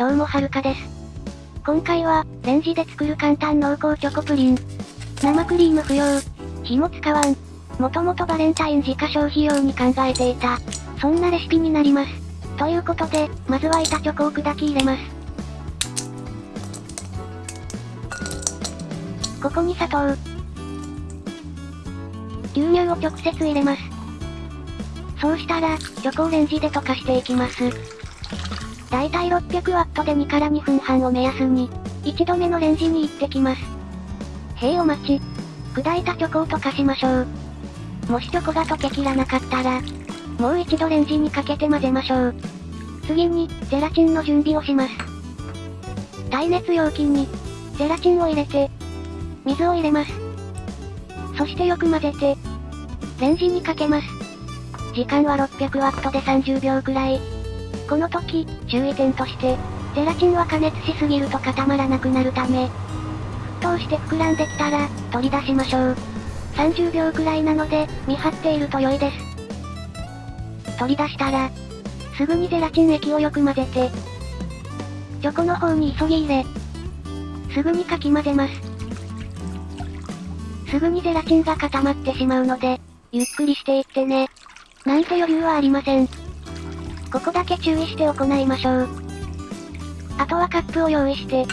どうもはるかです。今回は、レンジで作る簡単濃厚チョコプリン。生クリーム不要。火も使わん。もともとバレンタイン自家消費用に考えていた。そんなレシピになります。ということで、まずは板チョコを砕き入れます。ここに砂糖。牛乳を直接入れます。そうしたら、チョコをレンジで溶かしていきます。だいたい 600W で2から2分半を目安に、一度目のレンジに行ってきます。へいお待ち。砕いたチョコを溶かしましょう。もしチョコが溶けきらなかったら、もう一度レンジにかけて混ぜましょう。次に、ゼラチンの準備をします。耐熱容器に、ゼラチンを入れて、水を入れます。そしてよく混ぜて、レンジにかけます。時間は 600W で30秒くらい。この時、注意点として、ゼラチンは加熱しすぎると固まらなくなるため、沸騰して膨らんできたら、取り出しましょう。30秒くらいなので、見張っていると良いです。取り出したら、すぐにゼラチン液をよく混ぜて、チョコの方に急ぎ入れ、すぐにかき混ぜます。すぐにゼラチンが固まってしまうので、ゆっくりしていってね。なんて余裕はありません。ここだけ注意して行いましょう。あとはカップを用意して。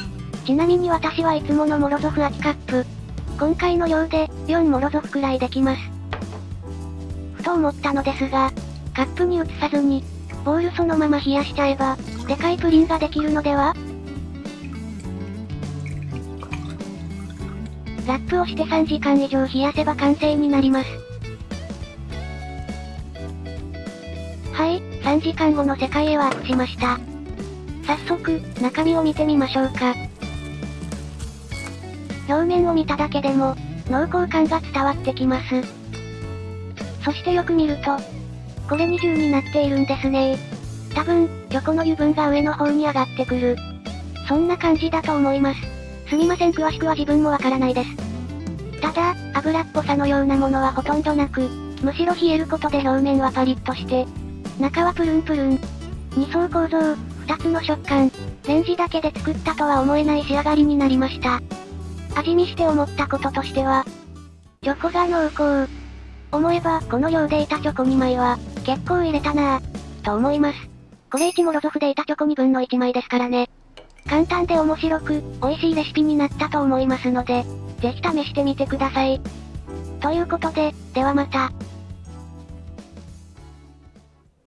ちなみに私はいつものモロゾフ空きカップ。今回の量で、4モロゾフくらいできます。ふと思ったのですが、カップに移さずに、ボールそのまま冷やしちゃえば、でかいプリンができるのでは？ラップをして3時間以上冷やせば完成になります。はい、3時間後の世界へワープしました。早速、中身を見てみましょうか。表面を見ただけでも、濃厚感が伝わってきます。そしてよく見ると、これ二重になっているんですね多分、チョコの油分が上の方に上がってくる。そんな感じだと思います。すみません詳しくは自分もわからないです。ただ、油っぽさのようなものはほとんどなく、むしろ冷えることで表面はパリッとして、中はプルンプルン。二層構造、二つの食感、レンジだけで作ったとは思えない仕上がりになりました。味見して思ったこととしては、チョコが濃厚。思えば、この量でいたチョコ2枚は、結構入れたなぁ、と思います。これ1モロゾフでいたチョコ2分の1枚ですからね。簡単で面白く、美味しいレシピになったと思いますので、ぜひ試してみてください。ということで、ではまた。